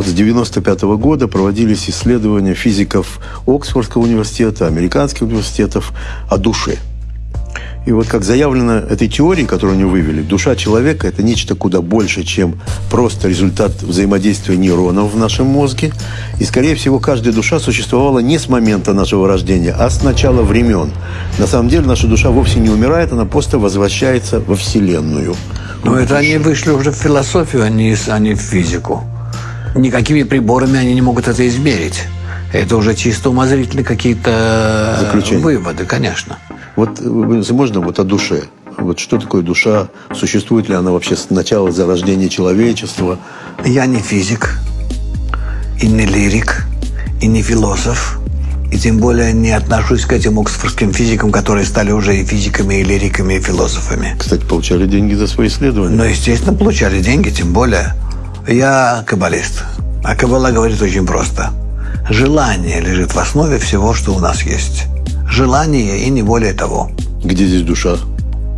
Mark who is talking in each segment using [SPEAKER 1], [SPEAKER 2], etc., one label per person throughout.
[SPEAKER 1] Вот с 95 года проводились исследования физиков Оксфордского университета, американских университетов о душе – и вот как заявлено этой теорией, которую они вывели, душа человека – это нечто куда больше, чем просто результат взаимодействия нейронов в нашем мозге. И, скорее всего, каждая душа существовала не с момента нашего рождения, а с начала времен. На самом деле наша душа вовсе не умирает, она просто возвращается во Вселенную.
[SPEAKER 2] Но это они вышли уже в философию, а не, а в физику. Никакими приборами они не могут это измерить. Это уже чисто умозрительные какие-то выводы, конечно.
[SPEAKER 1] Вот можно вот о душе. Вот что такое душа? Существует ли она вообще с начала зарождения человечества?
[SPEAKER 2] Я не физик, и не лирик, и не философ, и тем более не отношусь к этим оксфордским физикам, которые стали уже и физиками, и лириками, и философами.
[SPEAKER 1] Кстати, получали деньги за свои исследования.
[SPEAKER 2] Ну, естественно, получали деньги, тем более. Я каббалист. А каббала говорит очень просто. Желание лежит в основе всего, что у нас есть желание и не более того.
[SPEAKER 1] Где здесь душа?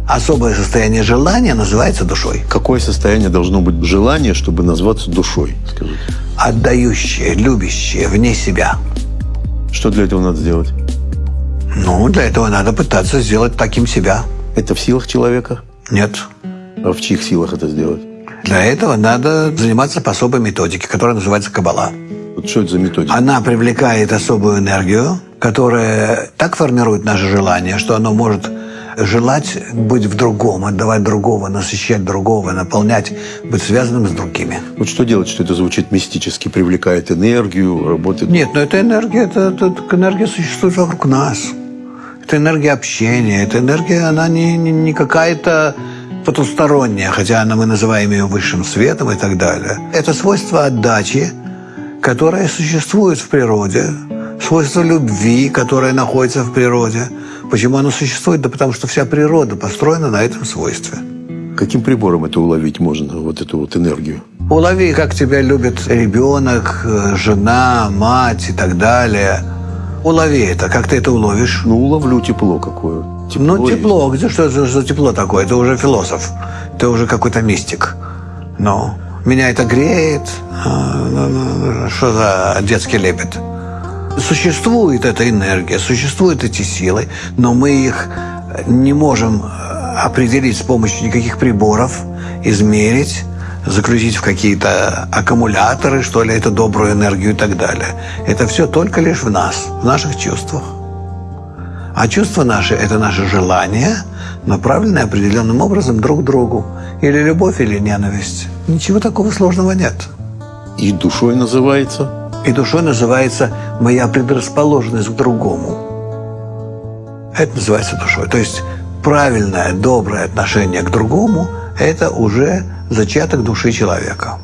[SPEAKER 2] Особое состояние желания называется душой.
[SPEAKER 1] Какое состояние должно быть желание, чтобы назваться душой, скажите?
[SPEAKER 2] Отдающее, любящее, вне себя.
[SPEAKER 1] Что для этого надо сделать?
[SPEAKER 2] Ну, для этого надо пытаться сделать таким себя.
[SPEAKER 1] Это в силах человека?
[SPEAKER 2] Нет.
[SPEAKER 1] А в чьих силах это сделать?
[SPEAKER 2] Для этого надо заниматься по особой методике, которая называется кабала.
[SPEAKER 1] Вот что это за методика?
[SPEAKER 2] Она привлекает особую энергию, которая так формирует наше желание, что оно может желать быть в другом, отдавать другого, насыщать другого, наполнять, быть связанным с другими.
[SPEAKER 1] Вот что делать, что это звучит мистически, привлекает энергию, работает?
[SPEAKER 2] Нет, но эта энергия, это, это, эта энергия существует вокруг нас. Это энергия общения, эта энергия, она не, не, не какая-то потусторонняя, хотя она, мы называем ее высшим светом и так далее. Это свойство отдачи, которое существует в природе, свойство любви, которое находится в природе. Почему оно существует? Да потому что вся природа построена на этом свойстве.
[SPEAKER 1] Каким прибором это уловить можно, вот эту вот энергию?
[SPEAKER 2] Улови, как тебя любит ребенок, жена, мать и так далее. Улови это. Как ты это уловишь?
[SPEAKER 1] Ну, уловлю тепло какое.
[SPEAKER 2] Тепло ну, тепло. Где что это за тепло такое? Это уже философ. Ты уже какой-то мистик. Но меня это греет. А, ну, ну, что за детский лепет? Существует эта энергия, существуют эти силы, но мы их не можем э, определить с помощью никаких приборов, измерить, заключить в какие-то аккумуляторы, что ли, эту добрую энергию и так далее. Это все только лишь в нас, в наших чувствах. А чувства наши – это наше желание, направленное определенным образом друг к другу. Или любовь, или ненависть. Ничего такого сложного нет.
[SPEAKER 1] И душой называется –
[SPEAKER 2] и душой называется моя предрасположенность к другому. Это называется душой. То есть правильное, доброе отношение к другому – это уже зачаток души человека.